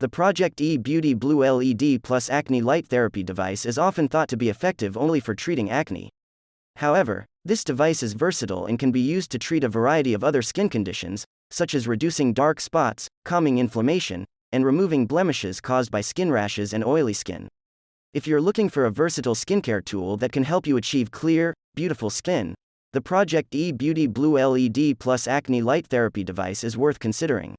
The Project E Beauty Blue LED Plus Acne Light Therapy device is often thought to be effective only for treating acne. However, this device is versatile and can be used to treat a variety of other skin conditions, such as reducing dark spots, calming inflammation, and removing blemishes caused by skin rashes and oily skin. If you're looking for a versatile skincare tool that can help you achieve clear, beautiful skin, the Project E Beauty Blue LED Plus Acne Light Therapy device is worth considering.